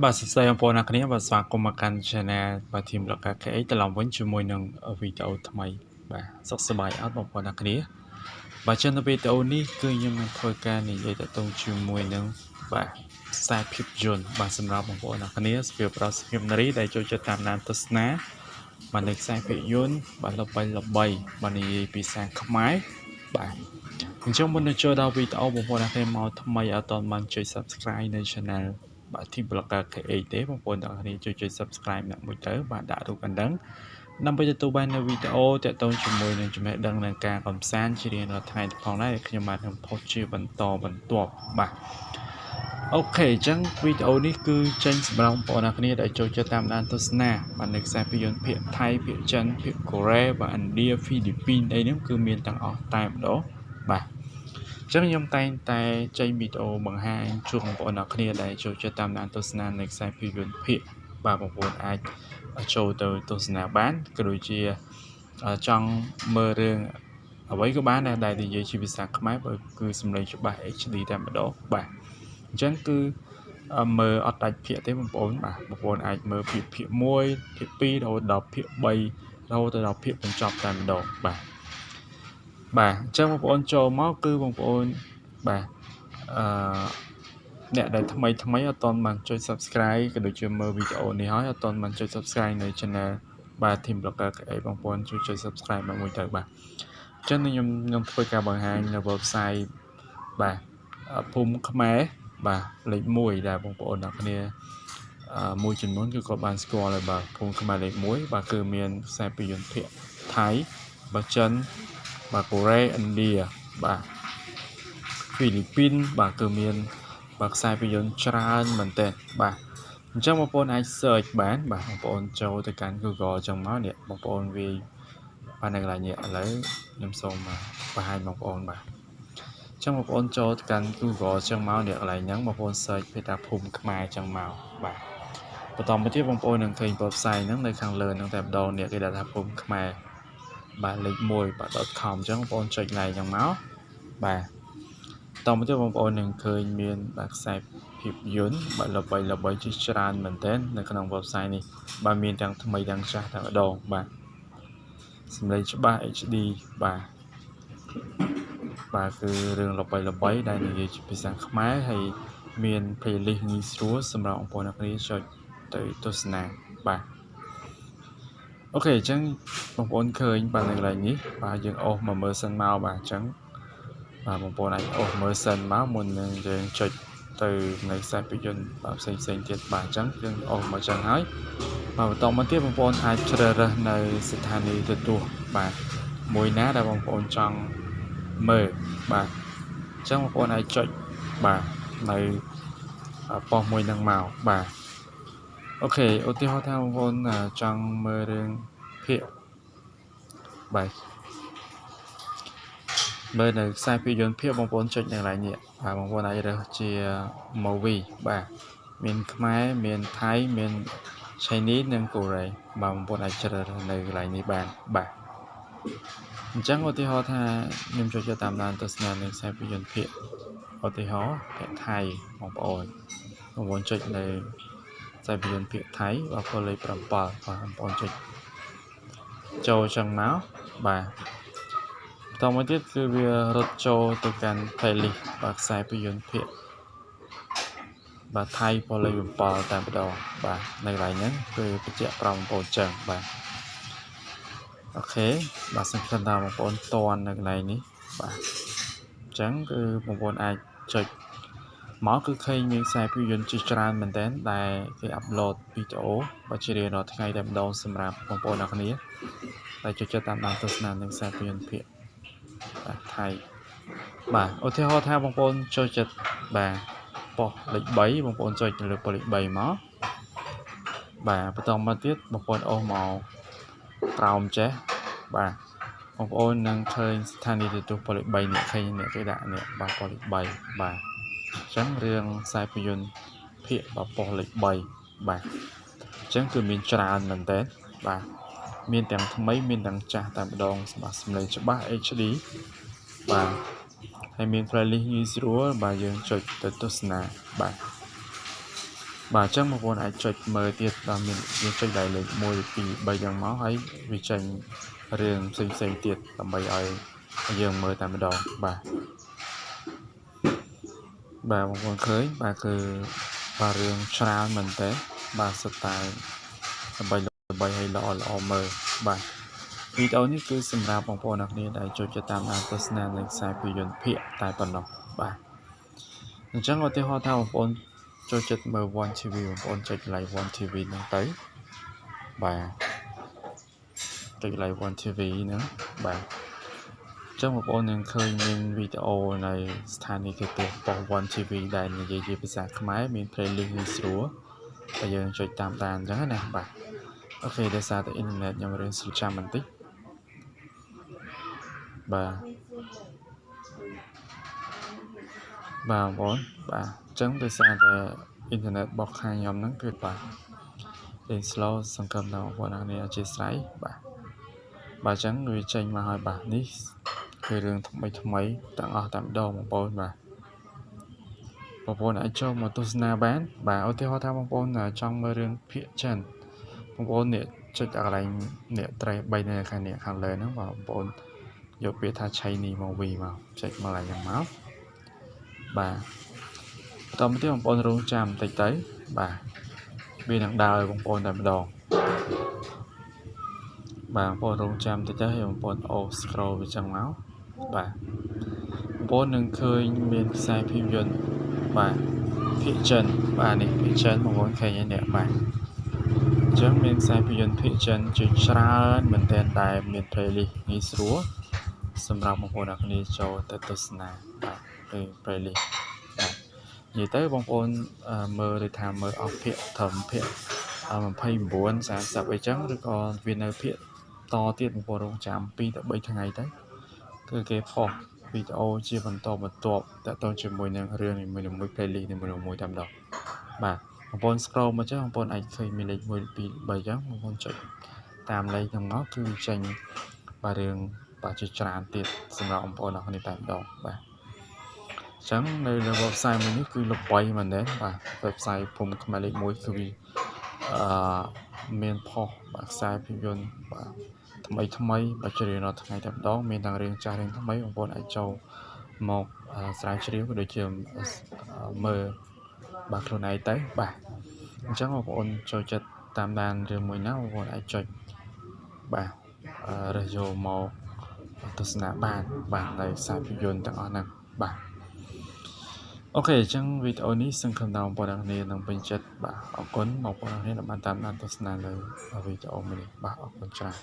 បាទសួស្តីបងប្អូនអ្នកគ្នាបាទស្វាគមន៍មកកាន់ Channel បាទ Team Loka KH ត្រឡប់វិញជាមួយនឹងវីដេអូថ្មីបាទសុខសប្បាយអត់បងប្អូនអ្នកគ្នាបាទចឹងនៅវីដេអូនេះគឺខ្ញុំនឹងធ្វើការនិយាយតទៅជាមួយនឹងបាទខ្សែភាពយន្តបាទសម្រាប់បងប្អូនអ្នកគ្នាសភាពប្រុសសភាពនារីដែលចូលចិត្តតាមដានទស្សនាបាទនៅខ្សែភាពយន្តបាទល្បីល្បីបាទនិយាយពីសាខ្មែរបាទអញ្ចឹងមុននឹងចូលដល់វីដេអូបងប្អូនអ្នកគ្នាមកថ្មីអត់ទាន់បានចុច Subscribe នៅ Channel បាទ Team Blogger KH ទេបងប្អូនទាំងគ្នាជួយចុច Subscribe ដាក់មួយទៅបាទដាក់រូបកណ្ដឹងដើម្បីទទួលបាននូវវីដេអូទាក់ទងជាមួយនឹងចំណេះដឹងនិងការកំសាន្តជារៀងរាល់ថ្ងៃផងដែរខ្ញុំបាទនឹងផុសជាបន្តបន្ទាប់បាទអូខេអញ្ចឹងវីដេអូនេះគឺចេញសម្រាប់បងប្អូនអ្នកគ្នាដែលចូលចិត្តតាមដានទស្សនាបាទនៅខ្សែភាពយន្តភាគថៃភាគចិនភាគកូរ៉េបាទឥណ្ឌាហ្វីលីពីនអីហ្នឹងគឺមានទាំងអស់តែម្ដងបាទ ចឹងខ្ញុំតែងតែចេញវីដេអូបង្ហាញជូនបងប្អូនអ្នកគ្នាដែលចូលចិត្តតាមដានទស្សនានៃខ្សែភាពយន្តភាគបាទបងប្អូនអាចចូលទៅទស្សនាបានក៏ដូចជាចង់មើលរឿងអ្វីក៏បានដែរដែលនិយាយជាភាសាខ្មែរបើគឺសំឡេងច្បាស់ HD តែម្ដងបាទអញ្ចឹងគឺមើលអត់ដាច់ភាគទេបងប្អូនបាទបងប្អូនអាចមើលភាគភាគ1ភាគ2រហូតដល់ភាគ3រហូតដល់ភាគបញ្ចប់តែម្ដងបាទ បាទអញ្ចឹងបងប្អូនចូលមកគឺបងប្អូនបាទអឺអ្នកដែលថ្មីថ្មីអត់ទាន់បានចុច Subscribe ក៏ដូចជាមើលវីដេអូនេះហើយអត់ទាន់បានចុច Subscribe នៅ Channel បាទ Team Blogger អីបងប្អូនជួយចុច Subscribe មកមួយទៅបាទអញ្ចឹងខ្ញុំខ្ញុំធ្វើការបង្ហាញនៅ website បាទភូមិខ្មែរបាទលេខ1ដែលបងប្អូនអ្នកគ្នាមួយចំនួនគឺគាត់បានស្គាល់ហើយបាទភូមិខ្មែរលេខ1បាទគឺមានខ្សែភាពយន្តភាគថៃបាទចិន បាទកូរ៉េឥណ្ឌាបាទហ្វីលីពីនបាទគឺមានបាទខ្សែភាពយន្តច្រើនមែនទែនបាទអញ្ចឹងបងប្អូនអាច search បានបាទបងប្អូនចូលទៅកាន់ Google អញ្ចឹងមកនេះបងប្អូនវាបាទនៅកន្លែងនេះឥឡូវខ្ញុំសូមបង្ហាញបងប្អូនបាទអញ្ចឹងបងប្អូនចូលទៅកាន់ Google អញ្ចឹងមកនេះកន្លែងហ្នឹងបងប្អូន search ពីថាភូមិខ្មែរអញ្ចឹងមកបាទបន្តមកទៀតបងប្អូននឹងឃើញ website ហ្នឹងនៅខាងលើហ្នឹងតែម្ដងនេះគេដាក់ថាភូមិខ្មែរ បាទលេខ1បាទ .com អញ្ចឹងបងប្អូនចុច like យ៉ាងមកបាទតមកទៀតបងប្អូននឹងឃើញមានបាទខ្សែភាពយន្តបាទល្បីល្បីជាច្រើនមែនទែននៅក្នុង website នេះបាទមានទាំងថ្មីទាំងចាស់តែម្ដងបាទសំឡេងច្បាស់ HD បាទបាទគឺរឿងល្បីល្បីដែលនិយាយជាភាសាខ្មែរហើយមាន playlist ងាយស្រួលសម្រាប់បងប្អូនអ្នកគ្នាចុចទៅទស្សនាបាទ អូខេអញ្ចឹងបងប្អូនឃើញបាទនៅកន្លែងនេះបាទយើងអូសមកមើលសិនមកបាទអញ្ចឹងបាទបងប្អូនអាចអូសមើលសិនមកមុននឹងយើងចុចទៅនៅខ្សែភាពយន្តបាទផ្សេងផ្សេងទៀតបាទអញ្ចឹងយើងអូសមកអញ្ចឹងហើយបាទបន្តមកទៀតបងប្អូនអាចជ្រើសរើសនៅស្ថានីយ៍ទទួលបាទមួយណាដែលបងប្អូនចង់មើលបាទអញ្ចឹងបងប្អូនអាចចុចបាទនៅប៉ុសមួយនឹងមកបាទ អូខេឧទាហរណ៍ថាបងប្អូនចង់មើលរឿងភាគបាទមើលនៅខ្សែភាពយន្តភាគបងប្អូនចុចនៅកន្លែងនេះបាទបងប្អូនអាចរើសជា movie បាទមានខ្មែរមានថៃមាន Chinese និងកូរ៉េបាទបងប្អូនអាចជ្រើសរើសនៅកន្លែងនេះបានបាទអញ្ចឹងឧទាហរណ៍ថាខ្ញុំចូលចិត្តតាមដានទស្សនានៅខ្សែភាពយន្តភាគឧទាហរណ៍ភាគថៃបងប្អូនបងប្អូនចុចនៅខ្សែភាពយន្តភាគថៃបាទពលលេខ7បាទបងប្អូនចុចចូលចឹងមកបាទតមកទៀតគឺវារត់ចូលទៅកាន់ playlist បាទខ្សែភាពយន្តភាគបាទថៃពលលេខ7តែម្ដងបាទនៅកន្លែងហ្នឹងគឺបញ្ជាក់ប្រាប់បងប្អូនចឹងបាទអូខេបាទសង្ឃឹមថាបងប្អូនតន់នៅកន្លែងនេះបាទអញ្ចឹងគឺបងប្អូនអាចចុច មកគឺឃើញមានខ្សែភាពយន្តជាច្រើនមែនទែនដែលគេអាប់ឡូតវីដេអូបើជារៀងរាល់ថ្ងៃតែម្ដងសម្រាប់បងប្អូនអ្នកគ្នាដែលចូលចិត្តតាមដានទស្សនានឹងខ្សែភាពយន្តភាគបាទថៃបាទឧទាហរណ៍ថាបងប្អូនចូលចិត្តបាទប៉ុសលេខ3បងប្អូនចុចទៅលើប៉ុសលេខ3មកបាទបន្តមកទៀតបងប្អូនអូសមកក្រោមចេះបាទបងប្អូននឹងឃើញស្ថានីយ៍ទូប៉ុសលេខ3នេះឃើញនេះគេដាក់នេះបាទប៉ុសលេខ3បាទ អញ្ចឹងរឿងខ្សែភាពយន្តភាគបប៉ុសលេខ3បាទអញ្ចឹងគឺមានច្រើនមែនតើបាទមានទាំងថ្មីមានទាំងចាស់តែម្ដងសម្រាប់សម្លេងច្បាស់ HD បាទហើយមាន playlist ងាយស្រួលបាទយើងចុចទៅទស្សនាបាទបាទអញ្ចឹងបងប្អូនអាចចុចមើលទៀតដល់មានយើងចុចដល់លេខ1 2 3យ៉ាងមកហើយវាចេញរឿងផ្សេងផ្សេងទៀតដើម្បីឲ្យយើងមើលតែម្ដងបាទ បាទបងប្អូនឃើញបាទគឺបាទរឿងច្រើនមែនតើបាទសុទ្ធតែដើម្បីដើម្បីឲ្យល្អល្អមើលបាទវីដេអូនេះគឺសម្រាប់បងប្អូនអ្នកគ្នាដែលចូលចិត្តតាមដានទស្សនានៃខ្សែភាពយន្តភាគតែប៉ុណ្ណោះបាទអញ្ចឹងឧទាហរណ៍ថាបងប្អូនចូលចិត្តមើល One TV បងប្អូនចុច like One TV ហ្នឹងទៅបាទចុច like One TV ហ្នឹងបាទ ចឹងបងប្អូននឹងឃើញមានវីដេអូនៅស្ថានីយ៍គេទស្សន៍ប៉ុស One TV ដែលនិយាយជាភាសាខ្មែរមាន playlist ងាយស្រួលហើយយើងចុចតាមដានអញ្ចឹងណាបាទអូខេដោយសារតែអ៊ីនធឺណិតខ្ញុំរឿងស្រួលចាំបន្តិចបាទបាទបងប្អូនបាទអញ្ចឹងដោយសារតែអ៊ីនធឺណិតរបស់ខាងខ្ញុំហ្នឹងគឺបាទលេង slow សង្ឃឹមថាបងប្អូនអរគុណអធិស្ឋានបាទ បាទអញ្ចឹងវាចេញមកហើយបាទនេះគឺរឿងថ្មីថ្មីទាំងអស់តែម្ដងបងប្អូនបាទបងប្អូនអាចចូលមកទស្សនាបាន បាទឧទាហរណ៍ថាបងប្អូនចង់មើលរឿងភាគចិនបងប្អូននេះចុចដល់កន្លែងនេះត្រេះ3នៅខាងនេះខាងលើហ្នឹងបងប្អូនយកពាក្យថា Chinese movie មកចុចមកឡើងយ៉ាងមកបាទបន្តមកទៀតបងប្អូនរងចាំបន្តិចទៅបាទវានឹងដើរឲ្យបងប្អូនតែម្ដង បាទបងប្អូនរងចាំតិចទៅហើយបងប្អូនអូ scroll វាចឹងមកបាទបងប្អូននឹងឃើញមានខ្សែភាពយន្តបាទភាគចិនបាទនេះភាគចិនបងប្អូនឃើញហើយនេះបាទអញ្ចឹងមានខ្សែភាពយន្តភាគចិនជាច្រើនមែនទែនដែលមាន playlist ងាយស្រួលសម្រាប់បងប្អូនអ្នកគ្នាចូលទៅទស្សនាបាទគឺ playlist បាទនិយាយទៅបងប្អូនមើលឬថាមើលអស់ភាគត្រឹមភាគ29 30អីចឹងឬក៏វានៅភាគ តទៀតបងប្អូនរងចាំ2ទៅ3ថ្ងៃទៅគឺគេផុសវីដេអូជាបន្តបន្ទាប់តទៅជាមួយនឹងរឿងនីមួយៗ playlist នីមួយៗតែម្ដងបាទបងប្អូន scroll មកចឹងបងប្អូនអាចឃើញមានលេខ1 2 3ចឹងបងប្អូនចុចតាមលេខហ្នឹងមកគឺចេញបាទរឿងបាទជាច្រើនទៀតសម្រាប់បងប្អូនអរគុណតែម្ដងបាទអញ្ចឹងនៅលើ website មួយនេះគឺល្បីមែនទេបាទ website ភូមិខ្មែរលេខ1គឺវាអឺមានផុសបាទខ្សែភាពយន្តបាទ ថ្មីថ្មីបើជ្រៀងរាល់ថ្ងៃតែម្ដងមានទាំងរឿងចាស់រឿងថ្មីបងប្អូនអាចចូលមកស្រាវជ្រាវក៏ដូចជាមើលបាទខ្លួនឯងទៅបាទអញ្ចឹងបងប្អូនចូលចិត្តតាមដានរឿងមួយណាបងប្អូនអាចចុចបាទរើសយកមកទស្សនាបានបាទនៅខ្សែភាពយន្តទាំងអស់ហ្នឹងបាទអូខេអញ្ចឹងវីដេអូនេះសង្ឃឹមថាបងប្អូនទាំងគ្នានឹងពេញចិត្តបាទអរគុណបងប្អូនទាំងគ្នាដែលបានតាមដានទស្សនានៅវីដេអូមួយនេះបាទអរគុណច្រើន